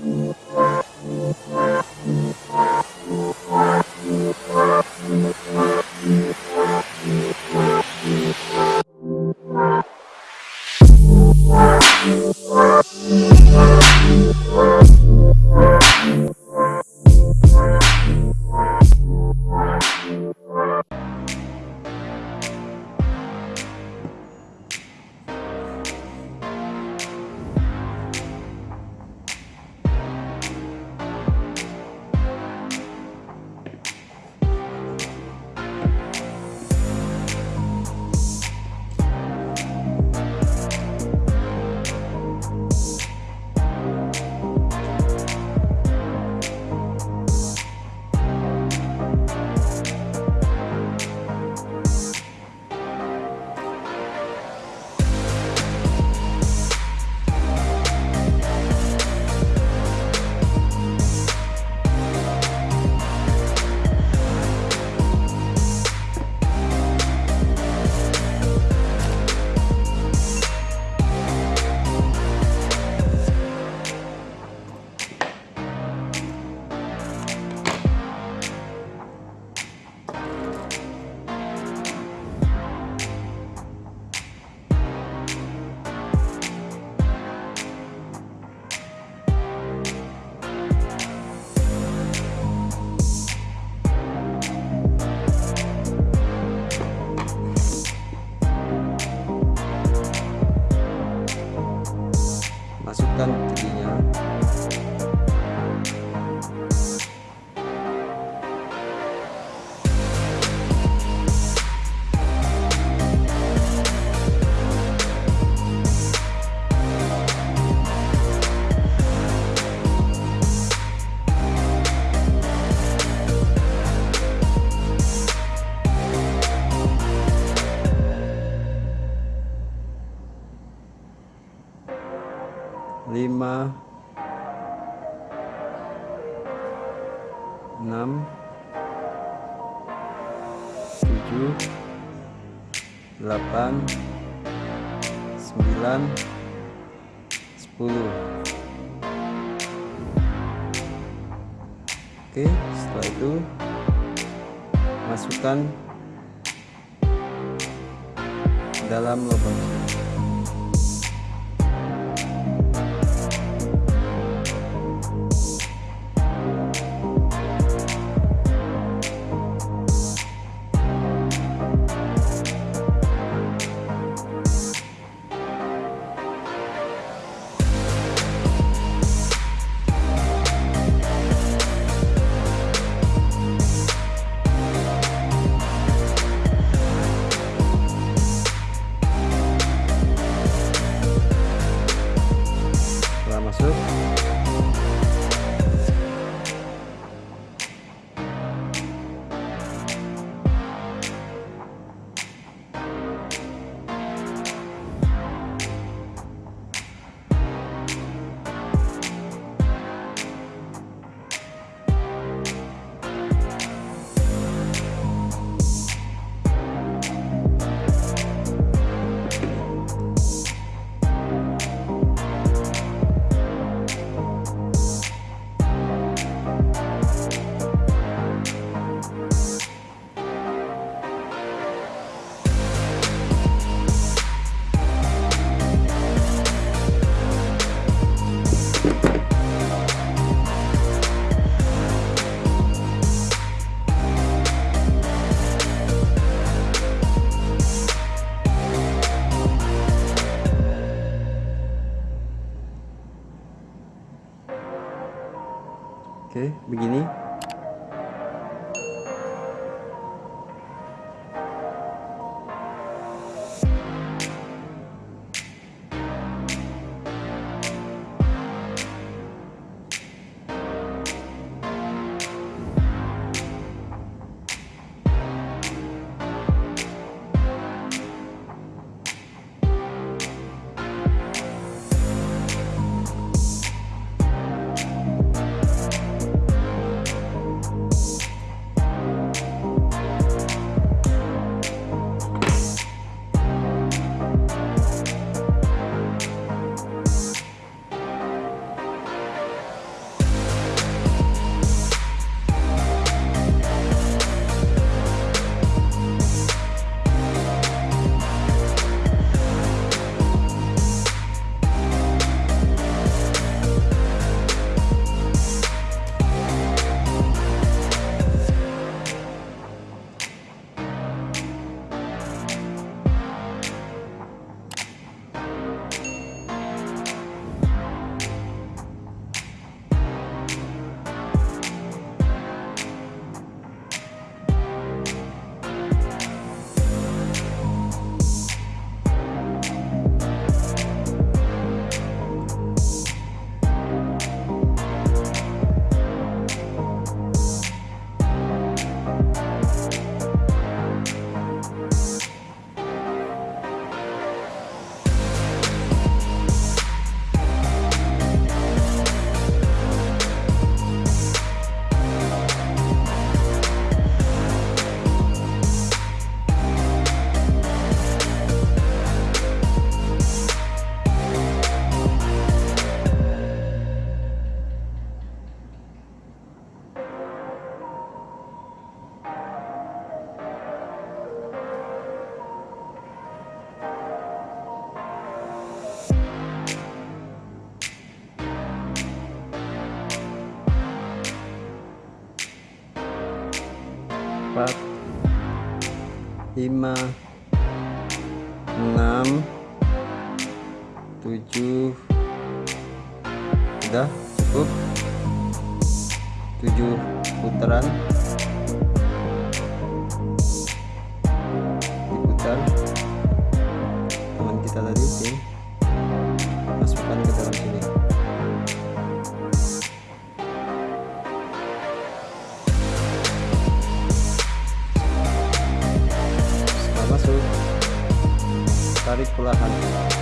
Thank you. 6 7 8 9 10 Oke setelah itu masukkan dalam lubang Oke. Begini lima enam tujuh. Udah cukup? Tujuh putaran. Diputar teman kita tadi masukkan ke dalam sini setelah masuk tarik perlahan